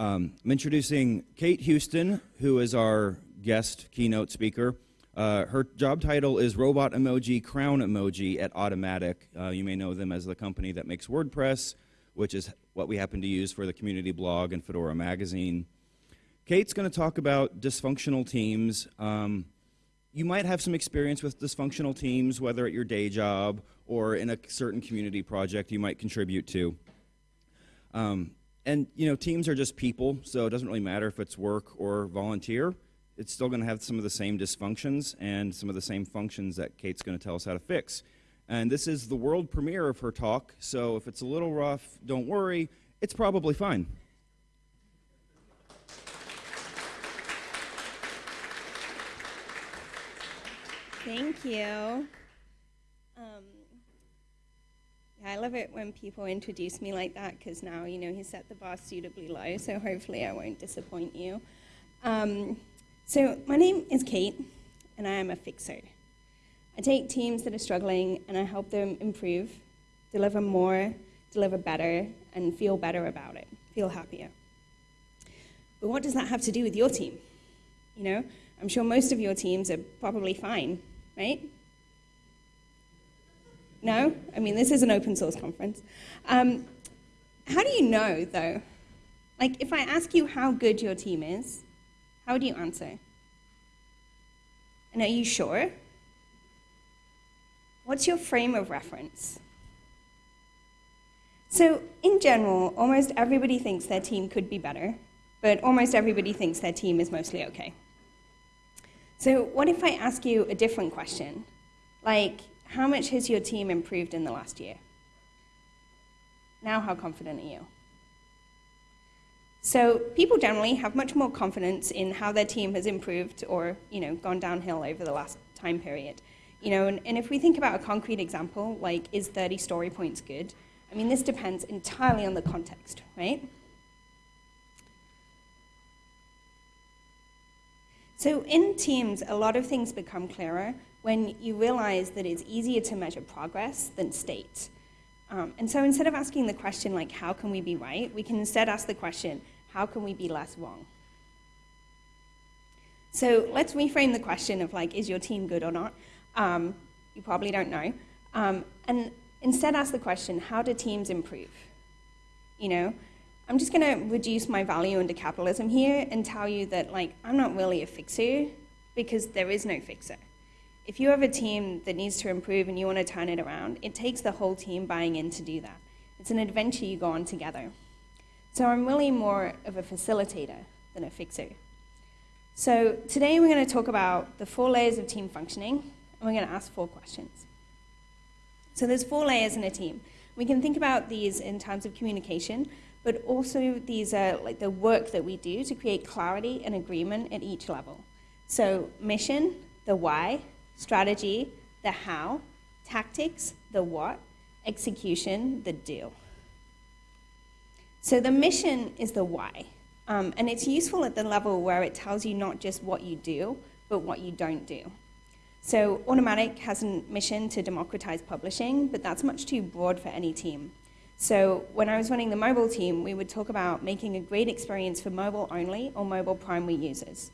Um, I'm introducing Kate Huston, who is our guest keynote speaker. Uh, her job title is Robot Emoji Crown Emoji at Automattic. Uh, you may know them as the company that makes WordPress, which is what we happen to use for the community blog and Fedora magazine. Kate's going to talk about dysfunctional teams. Um, you might have some experience with dysfunctional teams, whether at your day job or in a certain community project you might contribute to. Um, and you know, teams are just people, so it doesn't really matter if it's work or volunteer. It's still going to have some of the same dysfunctions and some of the same functions that Kate's going to tell us how to fix. And this is the world premiere of her talk, so if it's a little rough, don't worry, it's probably fine. Thank you. Um, I love it when people introduce me like that because now, you know, he set the bar suitably low, so hopefully I won't disappoint you. Um, so my name is Kate, and I am a fixer. I take teams that are struggling and I help them improve, deliver more, deliver better, and feel better about it, feel happier. But what does that have to do with your team? You know, I'm sure most of your teams are probably fine right? No? I mean, this is an open source conference. Um, how do you know, though? Like, if I ask you how good your team is, how would you answer? And are you sure? What's your frame of reference? So, in general, almost everybody thinks their team could be better, but almost everybody thinks their team is mostly okay. So what if I ask you a different question? Like, how much has your team improved in the last year? Now, how confident are you? So people generally have much more confidence in how their team has improved or, you know, gone downhill over the last time period. You know, and, and if we think about a concrete example, like, is 30 story points good? I mean, this depends entirely on the context, right? So in teams, a lot of things become clearer when you realize that it's easier to measure progress than state. Um, and so instead of asking the question, like, how can we be right, we can instead ask the question, how can we be less wrong? So let's reframe the question of, like, is your team good or not? Um, you probably don't know. Um, and instead ask the question, how do teams improve? You know, I'm just going to reduce my value into capitalism here and tell you that like I'm not really a fixer because there is no fixer. If you have a team that needs to improve and you want to turn it around, it takes the whole team buying in to do that. It's an adventure you go on together. So I'm really more of a facilitator than a fixer. So today we're going to talk about the four layers of team functioning, and we're going to ask four questions. So there's four layers in a team. We can think about these in terms of communication, but also these are like the work that we do to create clarity and agreement at each level. So mission, the why, strategy, the how, tactics, the what, execution, the do. So the mission is the why. Um, and it's useful at the level where it tells you not just what you do, but what you don't do. So Automattic has a mission to democratize publishing, but that's much too broad for any team. So when I was running the mobile team, we would talk about making a great experience for mobile only or mobile primary users.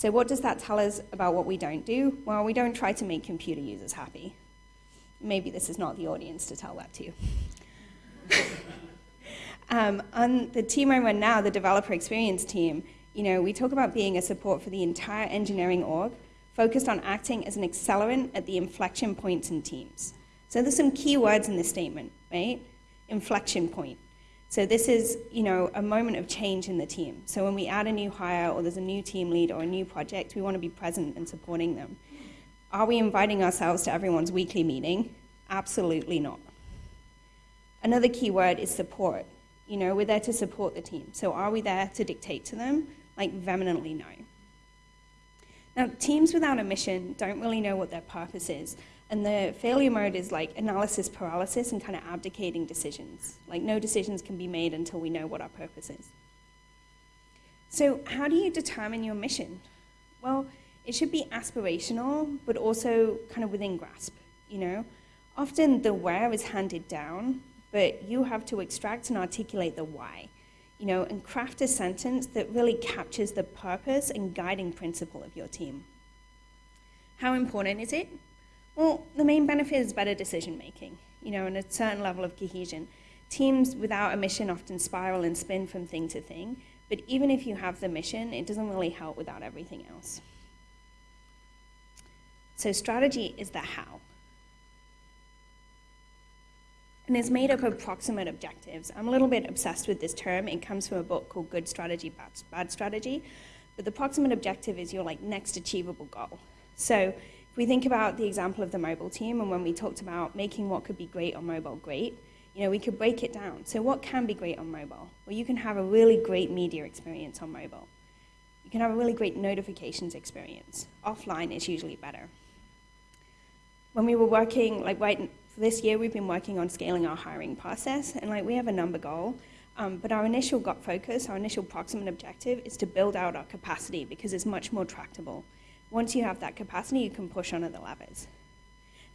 So what does that tell us about what we don't do? Well, we don't try to make computer users happy. Maybe this is not the audience to tell that to. um, on the team I run now, the developer experience team, you know, we talk about being a support for the entire engineering org, focused on acting as an accelerant at the inflection points in teams. So there's some key words in this statement, right? inflection point. So this is, you know, a moment of change in the team. So when we add a new hire or there's a new team lead or a new project, we want to be present and supporting them. Are we inviting ourselves to everyone's weekly meeting? Absolutely not. Another key word is support. You know, we're there to support the team. So are we there to dictate to them? Like vehemently no. Now, teams without a mission don't really know what their purpose is. And the failure mode is like analysis paralysis and kind of abdicating decisions. Like no decisions can be made until we know what our purpose is. So how do you determine your mission? Well, it should be aspirational, but also kind of within grasp, you know? Often the where is handed down, but you have to extract and articulate the why. you know, and craft a sentence that really captures the purpose and guiding principle of your team. How important is it? Well, the main benefit is better decision making, you know, and a certain level of cohesion. Teams without a mission often spiral and spin from thing to thing, but even if you have the mission, it doesn't really help without everything else. So, strategy is the how and is made up of proximate objectives. I'm a little bit obsessed with this term. It comes from a book called Good Strategy, Bad, Bad Strategy. But the proximate objective is your like next achievable goal. So if we think about the example of the mobile team and when we talked about making what could be great on mobile great, you know, we could break it down. So what can be great on mobile? Well, you can have a really great media experience on mobile. You can have a really great notifications experience. Offline is usually better. When we were working, like right this year we've been working on scaling our hiring process, and like we have a number goal, um, but our initial got focus, our initial proximate objective is to build out our capacity because it's much more tractable. Once you have that capacity, you can push on other levers.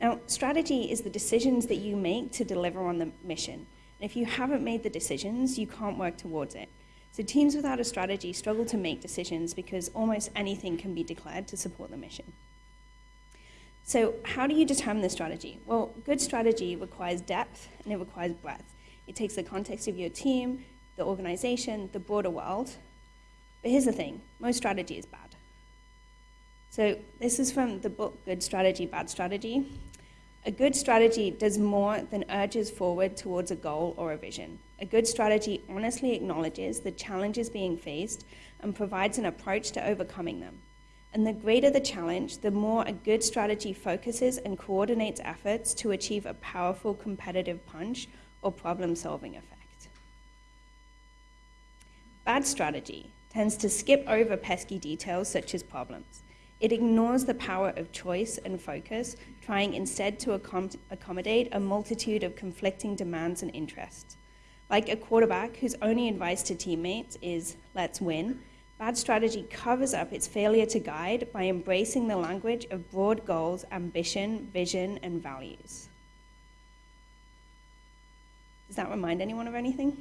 Now, strategy is the decisions that you make to deliver on the mission. And if you haven't made the decisions, you can't work towards it. So teams without a strategy struggle to make decisions because almost anything can be declared to support the mission. So how do you determine the strategy? Well, good strategy requires depth and it requires breadth. It takes the context of your team, the organization, the broader world. But here's the thing, most strategy is bad. So this is from the book Good Strategy, Bad Strategy. A good strategy does more than urges forward towards a goal or a vision. A good strategy honestly acknowledges the challenges being faced and provides an approach to overcoming them. And the greater the challenge, the more a good strategy focuses and coordinates efforts to achieve a powerful competitive punch or problem solving effect. Bad strategy tends to skip over pesky details such as problems. It ignores the power of choice and focus, trying instead to accom accommodate a multitude of conflicting demands and interests. Like a quarterback whose only advice to teammates is, let's win, Bad strategy covers up its failure to guide by embracing the language of broad goals, ambition, vision, and values. Does that remind anyone of anything?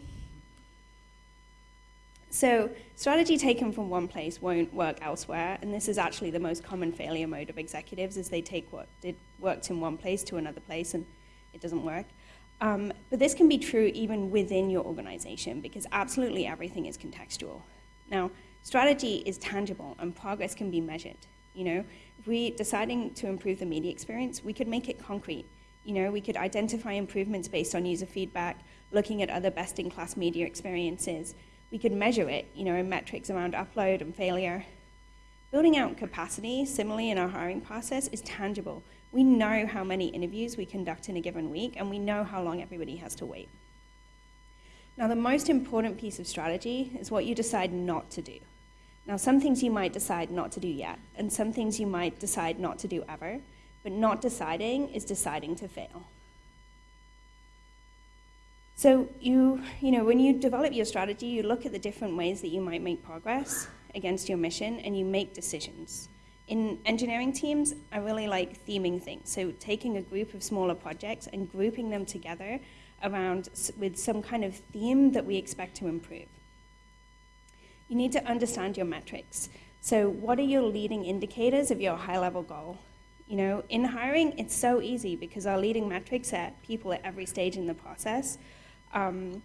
So, strategy taken from one place won't work elsewhere, and this is actually the most common failure mode of executives: is they take what did worked in one place to another place, and it doesn't work. Um, but this can be true even within your organization because absolutely everything is contextual. Now, Strategy is tangible and progress can be measured. You know, if we deciding to improve the media experience, we could make it concrete. You know, we could identify improvements based on user feedback, looking at other best-in-class media experiences. We could measure it, you know, in metrics around upload and failure. Building out capacity, similarly in our hiring process, is tangible. We know how many interviews we conduct in a given week, and we know how long everybody has to wait. Now, the most important piece of strategy is what you decide not to do. Now, some things you might decide not to do yet, and some things you might decide not to do ever, but not deciding is deciding to fail. So you, you know, when you develop your strategy, you look at the different ways that you might make progress against your mission, and you make decisions. In engineering teams, I really like theming things. So taking a group of smaller projects and grouping them together around with some kind of theme that we expect to improve you need to understand your metrics. So what are your leading indicators of your high-level goal? You know, in hiring, it's so easy because our leading metrics are people at every stage in the process. Um,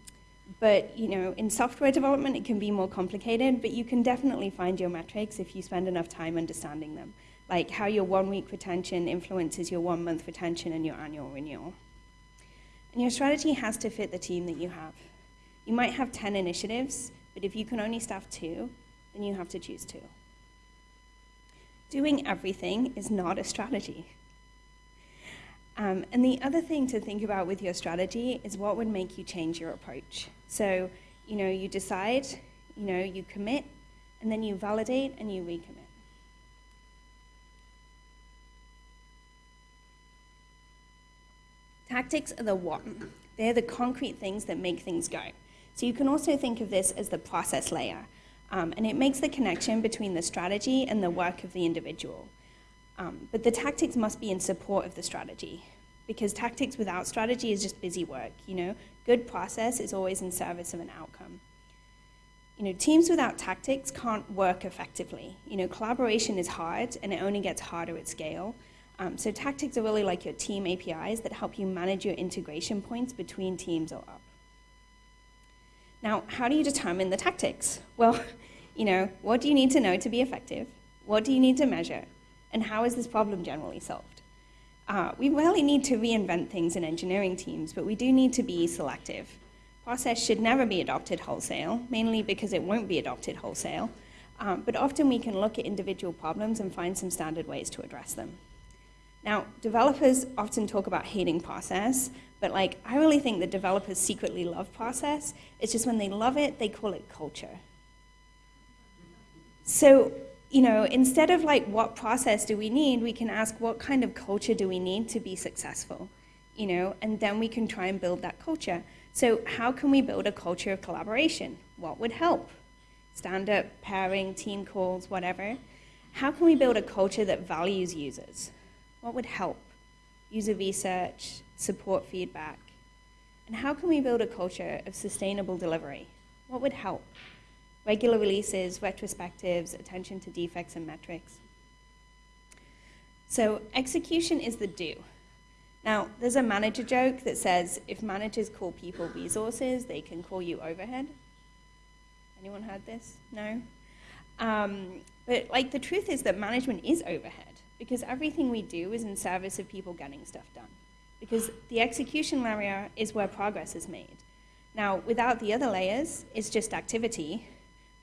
but you know, in software development, it can be more complicated, but you can definitely find your metrics if you spend enough time understanding them, like how your one-week retention influences your one-month retention and your annual renewal. And your strategy has to fit the team that you have. You might have 10 initiatives, but if you can only staff two, then you have to choose two. Doing everything is not a strategy. Um, and the other thing to think about with your strategy is what would make you change your approach. So, you know, you decide, you know, you commit, and then you validate and you recommit. Tactics are the what. They're the concrete things that make things go. So you can also think of this as the process layer. Um, and it makes the connection between the strategy and the work of the individual. Um, but the tactics must be in support of the strategy because tactics without strategy is just busy work, you know? Good process is always in service of an outcome. You know, teams without tactics can't work effectively. You know, collaboration is hard and it only gets harder at scale. Um, so tactics are really like your team APIs that help you manage your integration points between teams or up. Now, how do you determine the tactics? Well, you know, what do you need to know to be effective? What do you need to measure? And how is this problem generally solved? Uh, we rarely need to reinvent things in engineering teams, but we do need to be selective. Process should never be adopted wholesale, mainly because it won't be adopted wholesale. Um, but often we can look at individual problems and find some standard ways to address them. Now, developers often talk about hating process, but like I really think that developers secretly love process. It's just when they love it, they call it culture. So, you know, instead of like what process do we need, we can ask what kind of culture do we need to be successful, you know, and then we can try and build that culture. So how can we build a culture of collaboration? What would help? Stand-up, pairing, team calls, whatever. How can we build a culture that values users? What would help? User research, support feedback. And how can we build a culture of sustainable delivery? What would help? Regular releases, retrospectives, attention to defects and metrics. So execution is the do. Now, there's a manager joke that says if managers call people resources, they can call you overhead. Anyone heard this? No? Um, but like the truth is that management is overhead because everything we do is in service of people getting stuff done. Because the execution layer is where progress is made. Now, without the other layers, it's just activity,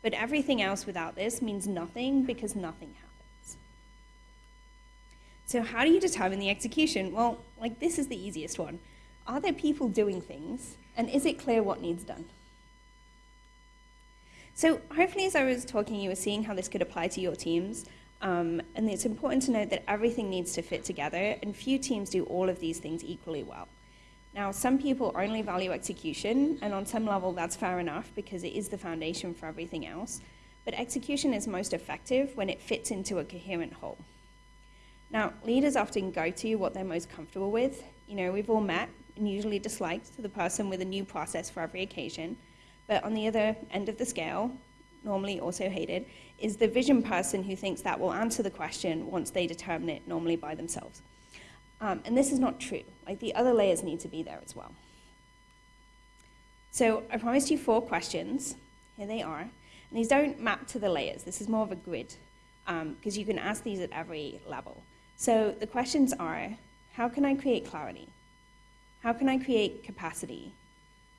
but everything else without this means nothing because nothing happens. So how do you determine the execution? Well, like this is the easiest one. Are there people doing things, and is it clear what needs done? So hopefully as I was talking, you were seeing how this could apply to your teams. Um, and it's important to note that everything needs to fit together, and few teams do all of these things equally well. Now, some people only value execution, and on some level that's fair enough because it is the foundation for everything else. But execution is most effective when it fits into a coherent whole. Now, leaders often go to what they're most comfortable with. You know, we've all met and usually disliked the person with a new process for every occasion. But on the other end of the scale, normally also hated, is the vision person who thinks that will answer the question once they determine it, normally by themselves. Um, and this is not true. Like the other layers need to be there as well. So I promised you four questions. Here they are. And these don't map to the layers. This is more of a grid because um, you can ask these at every level. So the questions are, how can I create clarity? How can I create capacity?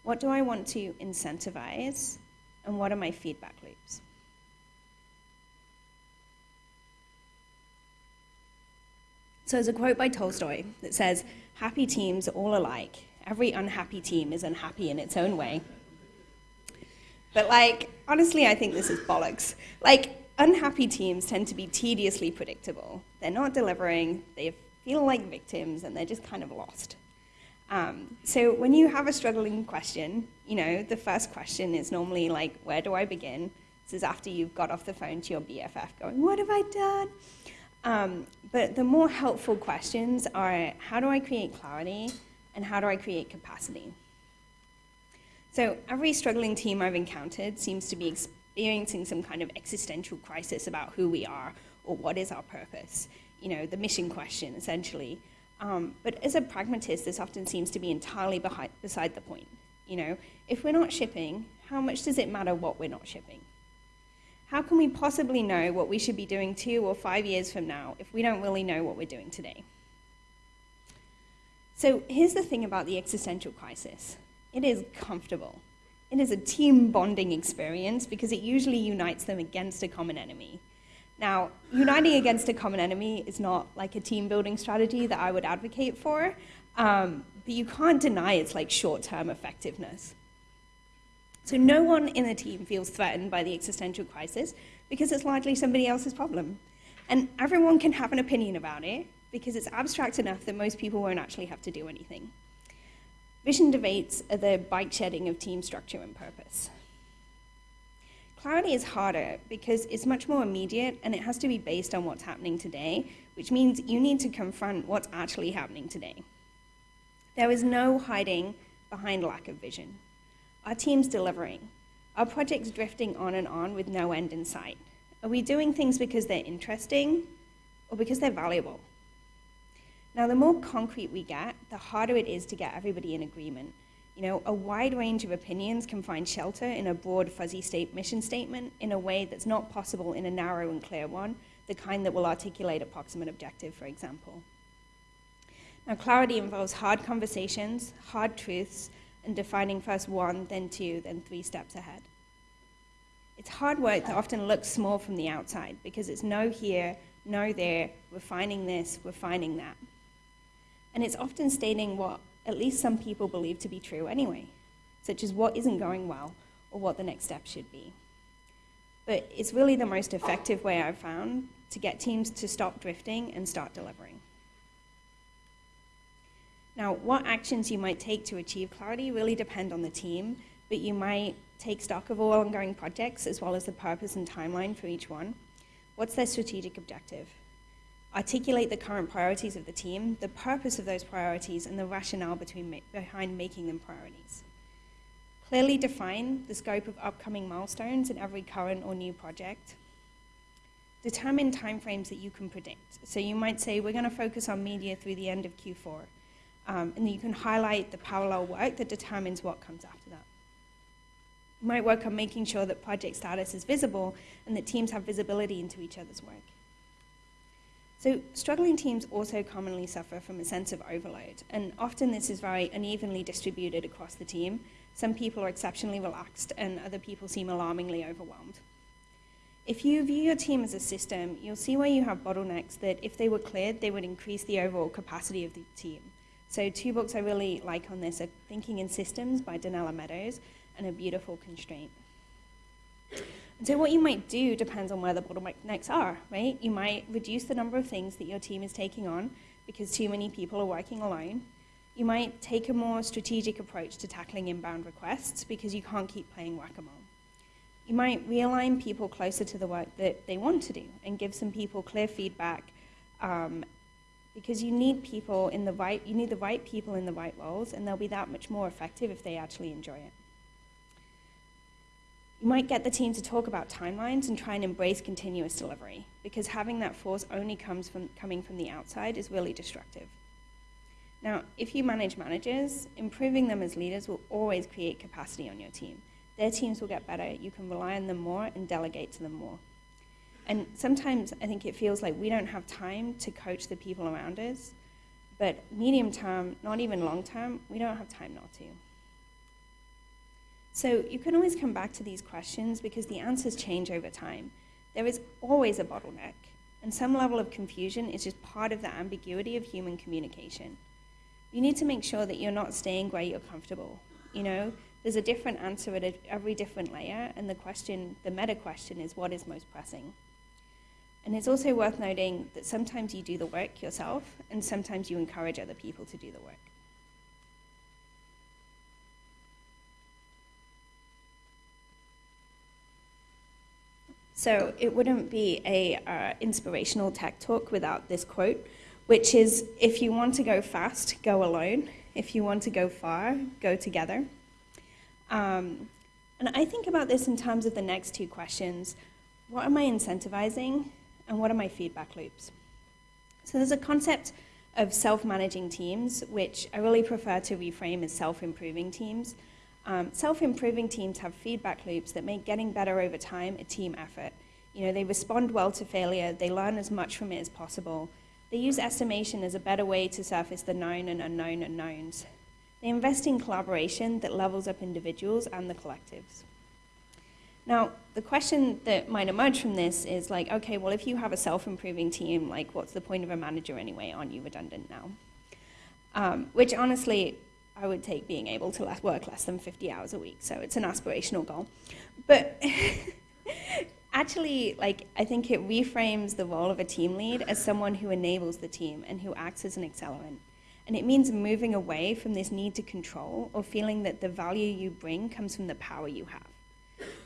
What do I want to incentivize? And what are my feedback loops? So there's a quote by Tolstoy that says, happy teams are all alike. Every unhappy team is unhappy in its own way. But like, honestly, I think this is bollocks. Like, unhappy teams tend to be tediously predictable. They're not delivering, they feel like victims, and they're just kind of lost. Um, so when you have a struggling question, you know, the first question is normally like, where do I begin? This is after you've got off the phone to your BFF going, what have I done? Um, but the more helpful questions are, how do I create clarity? And how do I create capacity? So every struggling team I've encountered seems to be experiencing some kind of existential crisis about who we are or what is our purpose, you know, the mission question, essentially. Um, but as a pragmatist, this often seems to be entirely behind, beside the point. You know, if we're not shipping, how much does it matter what we're not shipping? How can we possibly know what we should be doing two or five years from now if we don't really know what we're doing today? So here's the thing about the existential crisis. It is comfortable. It is a team bonding experience because it usually unites them against a common enemy. Now, uniting against a common enemy is not like a team building strategy that I would advocate for, um, but you can't deny its like short-term effectiveness. So no one in the team feels threatened by the existential crisis because it's largely somebody else's problem. And everyone can have an opinion about it because it's abstract enough that most people won't actually have to do anything. Vision debates are the bike shedding of team structure and purpose. Clarity is harder because it's much more immediate and it has to be based on what's happening today, which means you need to confront what's actually happening today. There is no hiding behind lack of vision. Our team's delivering. Are projects drifting on and on with no end in sight? Are we doing things because they're interesting or because they're valuable? Now, the more concrete we get, the harder it is to get everybody in agreement. You know, a wide range of opinions can find shelter in a broad, fuzzy state mission statement in a way that's not possible in a narrow and clear one, the kind that will articulate a proximate objective, for example. Now, clarity involves hard conversations, hard truths, and defining first one, then two, then three steps ahead. It's hard work that often looks small from the outside because it's no here, no there, we're finding this, we're finding that. And it's often stating what at least some people believe to be true anyway, such as what isn't going well or what the next step should be. But it's really the most effective way I've found to get teams to stop drifting and start delivering. Now, what actions you might take to achieve clarity really depend on the team, but you might take stock of all ongoing projects as well as the purpose and timeline for each one. What's their strategic objective? Articulate the current priorities of the team, the purpose of those priorities, and the rationale between behind making them priorities. Clearly define the scope of upcoming milestones in every current or new project. Determine timeframes that you can predict. So you might say, we're going to focus on media through the end of Q4. Um, and you can highlight the parallel work that determines what comes after that. You might work on making sure that project status is visible and that teams have visibility into each other's work. So struggling teams also commonly suffer from a sense of overload, and often this is very unevenly distributed across the team. Some people are exceptionally relaxed, and other people seem alarmingly overwhelmed. If you view your team as a system, you'll see where you have bottlenecks that, if they were cleared, they would increase the overall capacity of the team. So two books I really like on this are Thinking in Systems by Donella Meadows and A Beautiful Constraint. And so what you might do depends on where the bottlenecks are, right? You might reduce the number of things that your team is taking on because too many people are working alone. You might take a more strategic approach to tackling inbound requests because you can't keep playing whack-a-mole. You might realign people closer to the work that they want to do and give some people clear feedback um, because you need people in the right, you need the right people in the right roles, and they'll be that much more effective if they actually enjoy it. You might get the team to talk about timelines and try and embrace continuous delivery, because having that force only comes from coming from the outside is really destructive. Now, if you manage managers, improving them as leaders will always create capacity on your team. Their teams will get better, you can rely on them more and delegate to them more. And sometimes I think it feels like we don't have time to coach the people around us, but medium term, not even long term, we don't have time not to. So you can always come back to these questions because the answers change over time. There is always a bottleneck, and some level of confusion is just part of the ambiguity of human communication. You need to make sure that you're not staying where you're comfortable. You know, there's a different answer at every different layer, and the question, the meta question is what is most pressing? And it's also worth noting that sometimes you do the work yourself, and sometimes you encourage other people to do the work. So it wouldn't be a uh, inspirational tech talk without this quote, which is, if you want to go fast, go alone. If you want to go far, go together. Um, and I think about this in terms of the next two questions. What am I incentivizing? And what are my feedback loops? So there's a concept of self-managing teams, which I really prefer to reframe as self-improving teams. Um, self-improving teams have feedback loops that make getting better over time a team effort. You know, they respond well to failure, they learn as much from it as possible. They use estimation as a better way to surface the known and unknown unknowns. They invest in collaboration that levels up individuals and the collectives. Now, the question that might emerge from this is like, okay, well, if you have a self-improving team, like, what's the point of a manager anyway? Aren't you redundant now? Um, which honestly, I would take being able to less, work less than 50 hours a week. So it's an aspirational goal. But actually, like, I think it reframes the role of a team lead as someone who enables the team and who acts as an accelerant. And it means moving away from this need to control or feeling that the value you bring comes from the power you have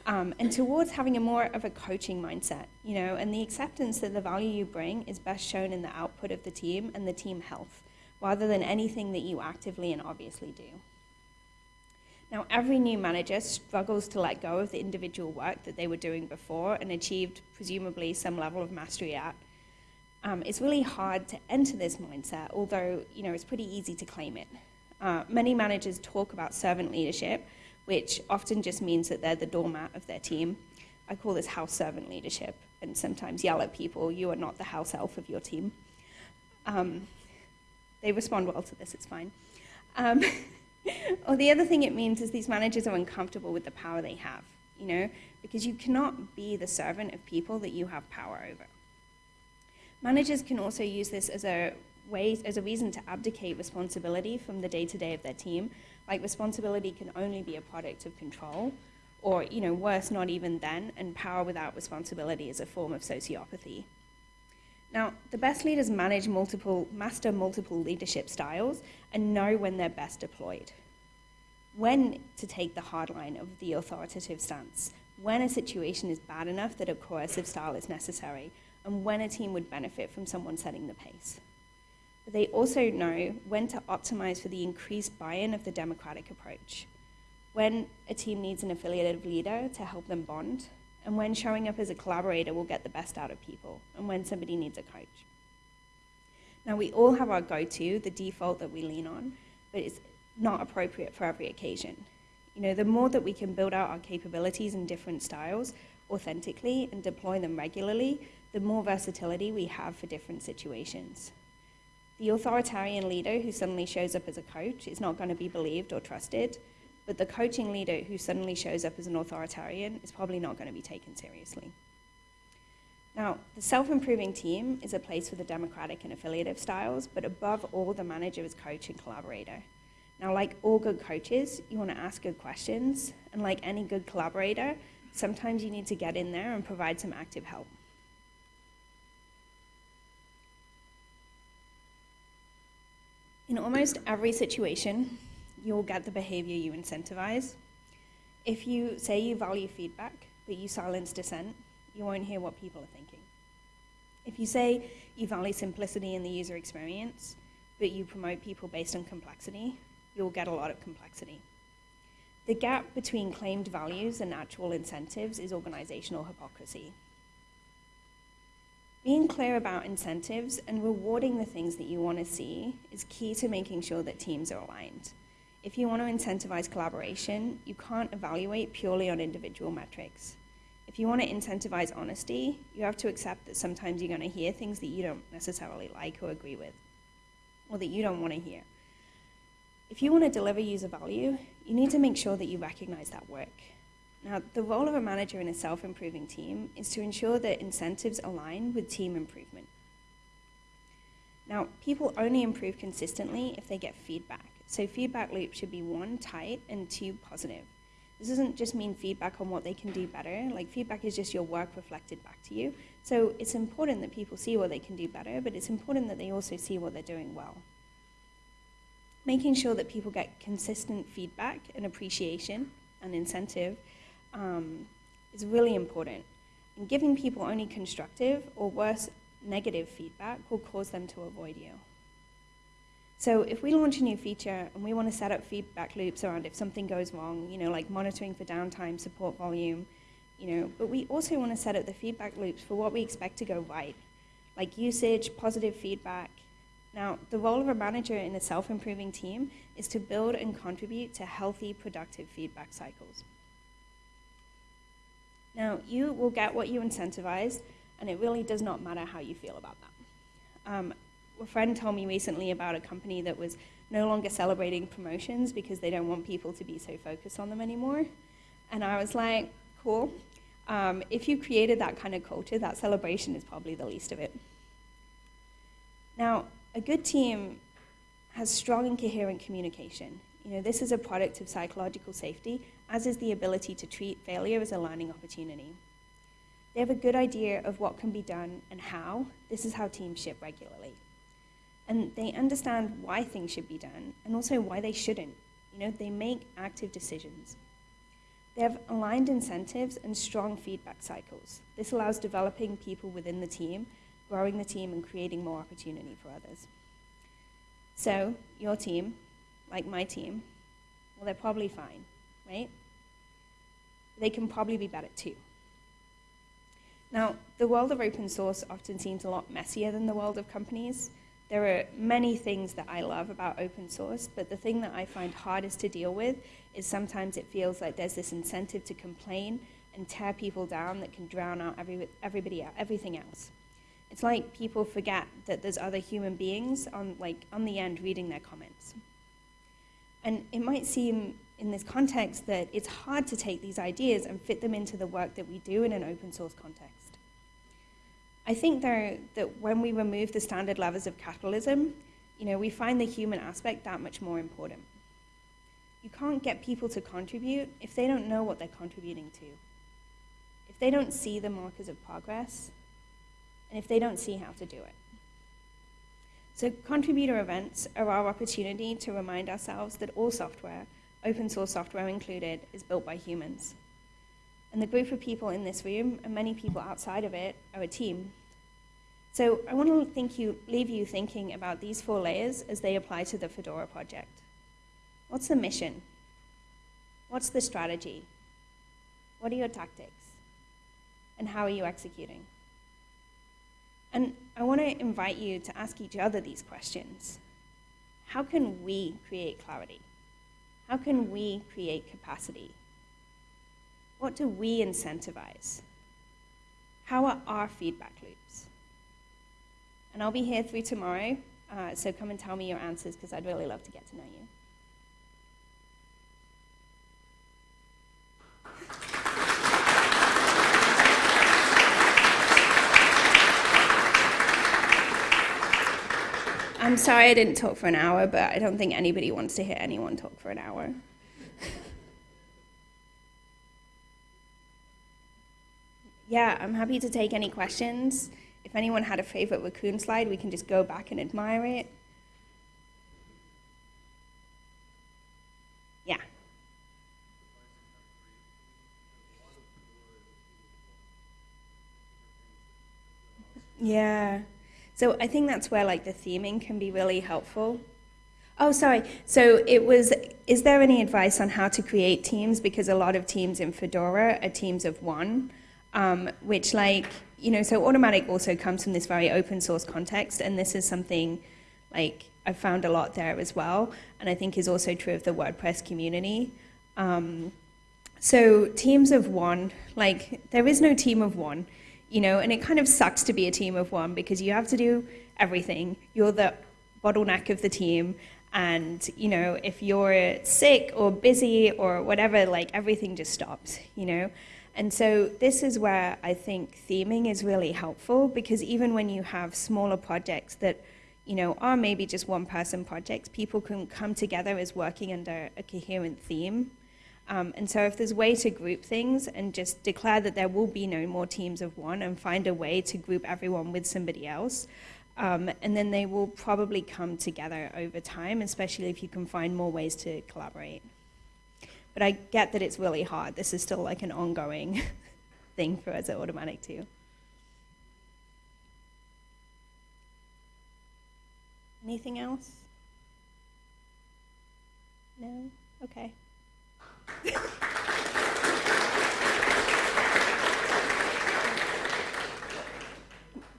um, and towards having a more of a coaching mindset, you know, and the acceptance that the value you bring is best shown in the output of the team and the team health, rather than anything that you actively and obviously do. Now, every new manager struggles to let go of the individual work that they were doing before and achieved, presumably, some level of mastery at. Um, it's really hard to enter this mindset, although you know it's pretty easy to claim it. Uh, many managers talk about servant leadership, which often just means that they're the doormat of their team. I call this house servant leadership, and sometimes yell at people, "You are not the house elf of your team." Um, they respond well to this; it's fine. Um, or the other thing it means is these managers are uncomfortable with the power they have, you know, because you cannot be the servant of people that you have power over. Managers can also use this as a way, as a reason to abdicate responsibility from the day-to-day of their team. Like responsibility can only be a product of control, or you know, worse, not even then. And power without responsibility is a form of sociopathy. Now, the best leaders manage multiple, master multiple leadership styles and know when they're best deployed. When to take the hard line of the authoritative stance, when a situation is bad enough that a coercive style is necessary, and when a team would benefit from someone setting the pace. But they also know when to optimize for the increased buy in of the democratic approach, when a team needs an affiliative leader to help them bond, and when showing up as a collaborator will get the best out of people, and when somebody needs a coach. Now, we all have our go to, the default that we lean on, but it's not appropriate for every occasion. You know, the more that we can build out our capabilities in different styles authentically and deploy them regularly, the more versatility we have for different situations. The authoritarian leader who suddenly shows up as a coach is not going to be believed or trusted, but the coaching leader who suddenly shows up as an authoritarian is probably not going to be taken seriously. Now, the self improving team is a place for the democratic and affiliative styles, but above all, the manager is coach and collaborator. Now, like all good coaches, you want to ask good questions, and like any good collaborator, sometimes you need to get in there and provide some active help. Almost every situation, you'll get the behavior you incentivize. If you say you value feedback, but you silence dissent, you won't hear what people are thinking. If you say you value simplicity in the user experience, but you promote people based on complexity, you'll get a lot of complexity. The gap between claimed values and actual incentives is organizational hypocrisy. Being clear about incentives and rewarding the things that you want to see is key to making sure that teams are aligned. If you want to incentivize collaboration, you can't evaluate purely on individual metrics. If you want to incentivize honesty, you have to accept that sometimes you're going to hear things that you don't necessarily like or agree with, or that you don't want to hear. If you want to deliver user value, you need to make sure that you recognize that work. Now, the role of a manager in a self improving team is to ensure that incentives align with team improvement. Now, people only improve consistently if they get feedback. So, feedback loop should be one, tight, and two, positive. This doesn't just mean feedback on what they can do better, like, feedback is just your work reflected back to you. So, it's important that people see what they can do better, but it's important that they also see what they're doing well. Making sure that people get consistent feedback and appreciation and incentive um, is really important. And giving people only constructive or worse, negative feedback will cause them to avoid you. So if we launch a new feature and we want to set up feedback loops around if something goes wrong, you know, like monitoring for downtime, support volume, you know, but we also want to set up the feedback loops for what we expect to go right, like usage, positive feedback. Now, the role of a manager in a self-improving team is to build and contribute to healthy, productive feedback cycles. Now, you will get what you incentivize, and it really does not matter how you feel about that. Um, a friend told me recently about a company that was no longer celebrating promotions because they don't want people to be so focused on them anymore. And I was like, cool. Um, if you created that kind of culture, that celebration is probably the least of it. Now, a good team has strong and coherent communication. You know, this is a product of psychological safety, as is the ability to treat failure as a learning opportunity. They have a good idea of what can be done and how. This is how teams ship regularly. And they understand why things should be done and also why they shouldn't. You know, they make active decisions. They have aligned incentives and strong feedback cycles. This allows developing people within the team, growing the team, and creating more opportunity for others. So, your team like my team, well, they're probably fine. right? They can probably be better too. Now, the world of open source often seems a lot messier than the world of companies. There are many things that I love about open source, but the thing that I find hardest to deal with is sometimes it feels like there's this incentive to complain and tear people down that can drown out every, everybody out, everything else. It's like people forget that there's other human beings on like on the end reading their comments. And it might seem in this context that it's hard to take these ideas and fit them into the work that we do in an open source context. I think though that when we remove the standard levers of capitalism, you know, we find the human aspect that much more important. You can't get people to contribute if they don't know what they're contributing to. If they don't see the markers of progress, and if they don't see how to do it. So contributor events are our opportunity to remind ourselves that all software, open source software included, is built by humans. And the group of people in this room, and many people outside of it, are a team. So I want to think you, leave you thinking about these four layers as they apply to the Fedora project. What's the mission? What's the strategy? What are your tactics? And how are you executing? And I want to invite you to ask each other these questions. How can we create clarity? How can we create capacity? What do we incentivize? How are our feedback loops? And I'll be here through tomorrow, uh, so come and tell me your answers because I'd really love to get to know you. I'm sorry I didn't talk for an hour, but I don't think anybody wants to hear anyone talk for an hour. yeah, I'm happy to take any questions. If anyone had a favorite raccoon slide, we can just go back and admire it. Yeah. Yeah. So I think that's where like the theming can be really helpful. Oh, sorry. So it was, is there any advice on how to create teams? Because a lot of teams in Fedora are teams of one um, which like, you know, so Automattic also comes from this very open source context, and this is something like I've found a lot there as well, and I think is also true of the WordPress community. Um, so teams of one, like there is no team of one, you know, and it kind of sucks to be a team of one because you have to do everything. You're the bottleneck of the team, and you know, if you're sick or busy or whatever, like everything just stops, you know. And so this is where I think theming is really helpful because even when you have smaller projects that you know, are maybe just one person projects, people can come together as working under a coherent theme. Um, and so if there's a way to group things and just declare that there will be no more teams of one and find a way to group everyone with somebody else, um, and then they will probably come together over time, especially if you can find more ways to collaborate. But I get that it's really hard. This is still like an ongoing thing for us at Automattic too. Anything else? No? Okay.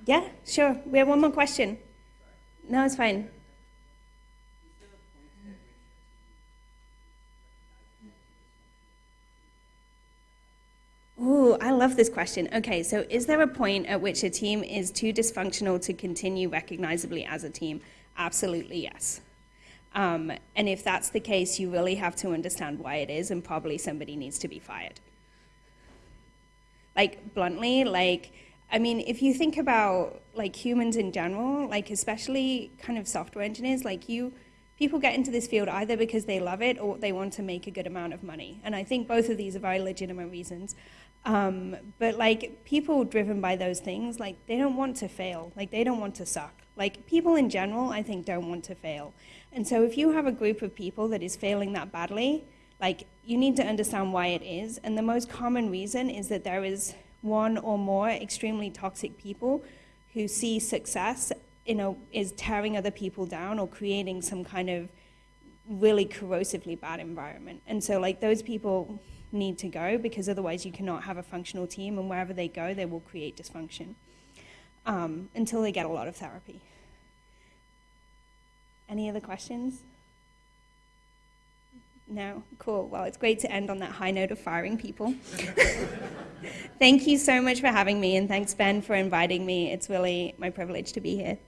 Yeah, sure. We have one more question. No, it's fine. Ooh, I love this question. Okay, so is there a point at which a team is too dysfunctional to continue recognizably as a team? Absolutely, yes. Um, and if that's the case, you really have to understand why it is, and probably somebody needs to be fired. Like, bluntly, like, I mean, if you think about like humans in general, like especially kind of software engineers, like you, people get into this field either because they love it or they want to make a good amount of money. And I think both of these are very legitimate reasons. Um, but like people driven by those things, like they don't want to fail. Like they don't want to suck. Like people in general, I think don't want to fail. And so if you have a group of people that is failing that badly, like you need to understand why it is. And the most common reason is that there is one or more extremely toxic people who see success you know, is tearing other people down or creating some kind of really corrosively bad environment. And so, like, those people need to go because otherwise you cannot have a functional team, and wherever they go, they will create dysfunction um, until they get a lot of therapy. Any other questions? No? Cool. Well, it's great to end on that high note of firing people. Thank you so much for having me, and thanks, Ben, for inviting me. It's really my privilege to be here.